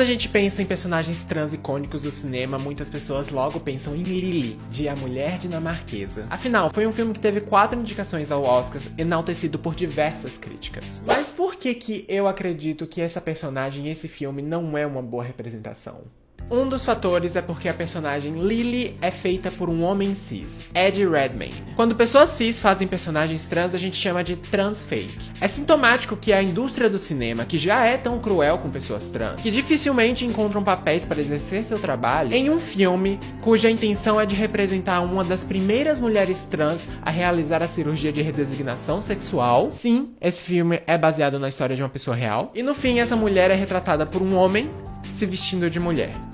Quando a gente pensa em personagens trans icônicos do cinema, muitas pessoas logo pensam em Lily, de A Mulher Dinamarquesa. Afinal, foi um filme que teve quatro indicações ao Oscar, enaltecido por diversas críticas. Mas por que que eu acredito que essa personagem e esse filme não é uma boa representação? Um dos fatores é porque a personagem Lily é feita por um homem cis, Ed Redmayne. Quando pessoas cis fazem personagens trans, a gente chama de transfake. É sintomático que a indústria do cinema, que já é tão cruel com pessoas trans, que dificilmente encontram papéis para exercer seu trabalho, em um filme cuja intenção é de representar uma das primeiras mulheres trans a realizar a cirurgia de redesignação sexual. Sim, esse filme é baseado na história de uma pessoa real. E no fim, essa mulher é retratada por um homem se vestindo de mulher.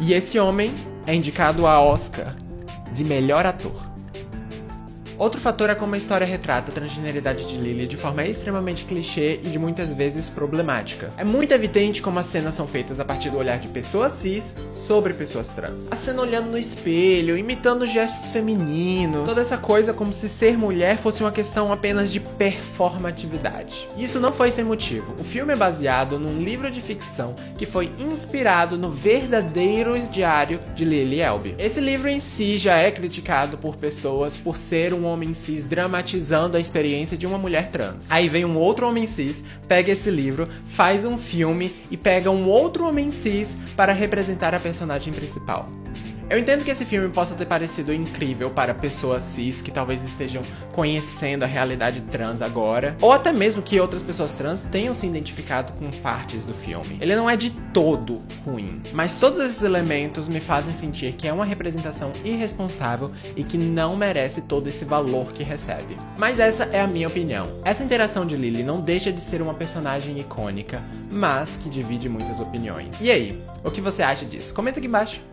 E esse homem é indicado a Oscar de melhor ator. Outro fator é como a história retrata a transgeneridade de Lily de forma extremamente clichê e de muitas vezes problemática. É muito evidente como as cenas são feitas a partir do olhar de pessoas cis sobre pessoas trans. A cena olhando no espelho, imitando gestos femininos, toda essa coisa como se ser mulher fosse uma questão apenas de performatividade. Isso não foi sem motivo. O filme é baseado num livro de ficção que foi inspirado no verdadeiro diário de Lily Elbe. Esse livro em si já é criticado por pessoas por ser um homem cis dramatizando a experiência de uma mulher trans. Aí vem um outro homem cis, pega esse livro, faz um filme e pega um outro homem cis para representar a personagem principal. Eu entendo que esse filme possa ter parecido incrível para pessoas cis que talvez estejam conhecendo a realidade trans agora, ou até mesmo que outras pessoas trans tenham se identificado com partes do filme. Ele não é de todo ruim, mas todos esses elementos me fazem sentir que é uma representação irresponsável e que não merece todo esse valor que recebe. Mas essa é a minha opinião. Essa interação de Lily não deixa de ser uma personagem icônica, mas que divide muitas opiniões. E aí, o que você acha disso? Comenta aqui embaixo.